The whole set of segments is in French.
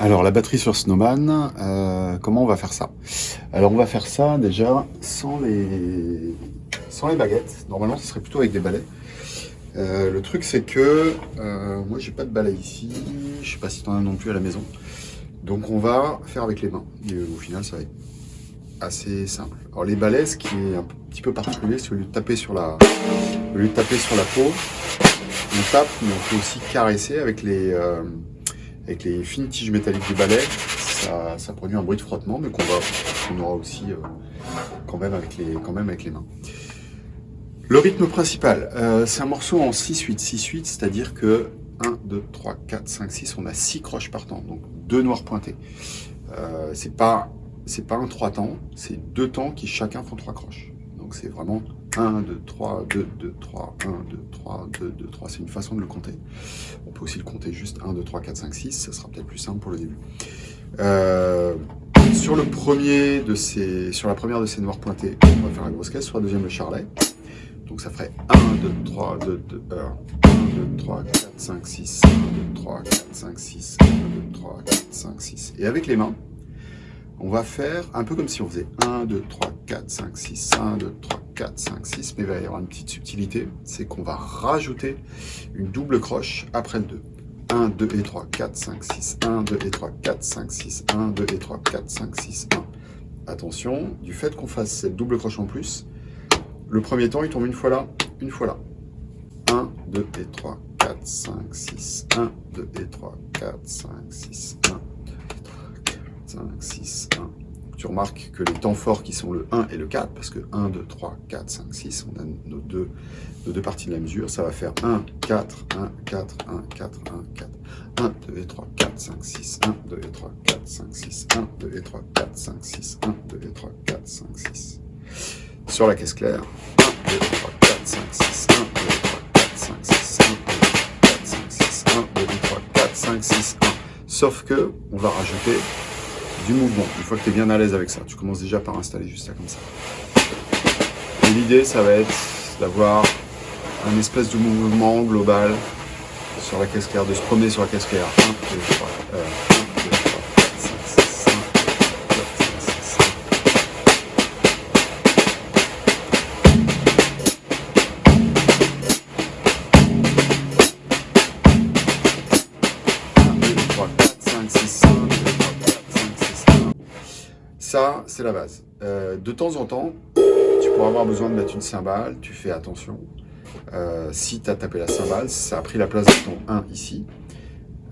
Alors la batterie sur Snowman, euh, comment on va faire ça? Alors on va faire ça déjà sans les, baguettes. Normalement ce serait plutôt avec des balais. Euh, le truc c'est que euh, moi j'ai pas de balai ici, je sais pas si tu en as non plus à la maison. Donc on va faire avec les mains. Et au final ça va être assez simple. Alors les balais, ce qui est un petit peu particulier, c'est au lieu sur la, au lieu de taper sur la peau, on tape, mais on peut aussi caresser avec les, avec les fines tiges métalliques du balai, ça, produit un bruit de frottement, mais qu'on va, aura aussi euh, quand, même avec les, mains. Le rythme principal, euh, c'est un morceau en 6-8, 6-8, c'est-à-dire que 1, 2, 3, 4, 5, 6, on a 6 croches par temps, donc deux noirs pointés. Euh, c'est pas, pas un 3 temps, c'est deux temps qui chacun font 3 croches. Donc c'est vraiment 1, 2, 3, 2, 2, 3, 1, 2, 3, 2, 2, 3. C'est une façon de le compter. On peut aussi le compter juste 1, 2, 3, 4, 5, 6. Ça sera peut-être plus simple pour le début. Euh, sur, le premier de ces, sur la première de ces noirs pointés, on va faire la grosse caisse. Sur la deuxième, le charlet. Donc ça ferait 1, 2, 3, 2, 2, 1, 1, 2, 3, 4, 5, 6, 1, 2, 3, 4, 5, 6, 1, 2, 3, 4, 5, 6. Et avec les mains, on va faire un peu comme si on faisait 1, 2, 3, 4, 5, 6, 1, 2, 3, 4, 5, 6, mais il va y avoir une petite subtilité, c'est qu'on va rajouter une double croche après le 2. 1, 2 et 3, 4, 5, 6, 1, 2 et 3, 4, 5, 6, 1, 2 et 3, 4, 5, 6, 1. Attention, du fait qu'on fasse cette double croche en plus, le premier temps, il tombe une fois là, une fois là. 1, 2 et 3, 4, 5, 6, 1, 2 et 3, 4, 5, 6, 1, 5, 6, 1. Tu remarques que les temps forts qui sont le 1 et le 4, parce que 1, 2, 3, 4, 5, 6, on a nos deux, parties de la mesure, ça va faire 1, 4, 1, 4, 1, 4, 1, 4, 1, 2 et 3, 4, 5, 6, 1, 2 et 3, 4, 5, 6, 1, 2 et 3, 4, 5, 6, 1, 2 et 3, 4, 5, 6. Sur la caisse claire, 1, 2 et 3, 4, 5, 6, 1, 2 et 3, 4, 5, 6, 1, 2 et 3, 4, 5, 6, 1, 2 et 3, 4, 5, 6, 1. Sauf que, on va rajouter du mouvement. Une fois que tu es bien à l'aise avec ça, tu commences déjà par installer juste ça comme ça. Et l'idée, ça va être d'avoir un espèce de mouvement global sur la caisse claire, de se promener sur la caisse claire. 1, 2, 3, Ça, c'est la base. Euh, de temps en temps, tu pourras avoir besoin de mettre une cymbale, tu fais attention. Euh, si tu as tapé la cymbale, ça a pris la place de ton 1 ici.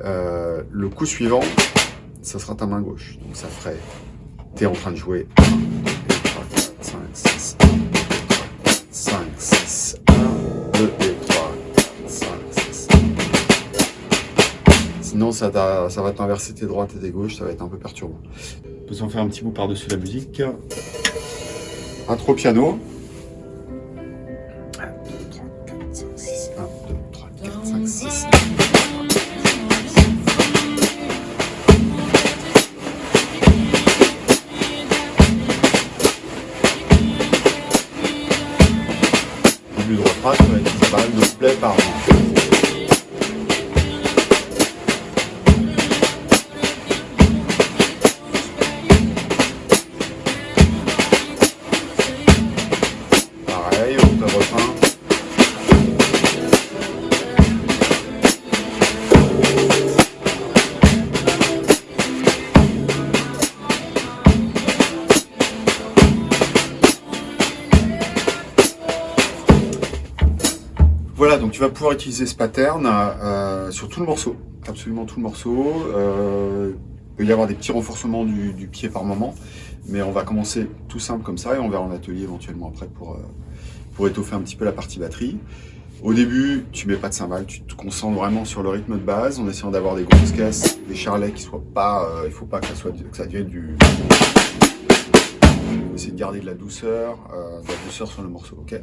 Euh, le coup suivant, ça sera ta main gauche. Donc ça ferait, tu es en train de jouer 1, 2, 3, 4, 5, 6, 1, 2, 3, 4, 5, 6, 1, 2 et 3, 4, 5, 6. Sinon, ça, ça va t'inverser tes droites et tes gauches, ça va être un peu perturbant. Peut s'en faire un petit bout par-dessus la musique. Intro piano. 1, 2, 3, 4, 5, 6. 1, 2, 3, 4, 5, 6. Début de refrain, ça de play par Voilà, donc tu vas pouvoir utiliser ce pattern euh, sur tout le morceau, absolument tout le morceau. Euh, il peut y avoir des petits renforcements du, pied par moment, mais on va commencer tout simple comme ça et on verra en atelier éventuellement après pour, euh, pour étoffer un petit peu la partie batterie. Au début, tu mets pas de cymbales, tu te concentres vraiment sur le rythme de base en essayant d'avoir des grosses caisses, des charlets qui soient pas, euh, il faut pas que ça, soit, que ça devienne du... Essayer de garder de la douceur, euh, de la douceur sur le morceau, ok?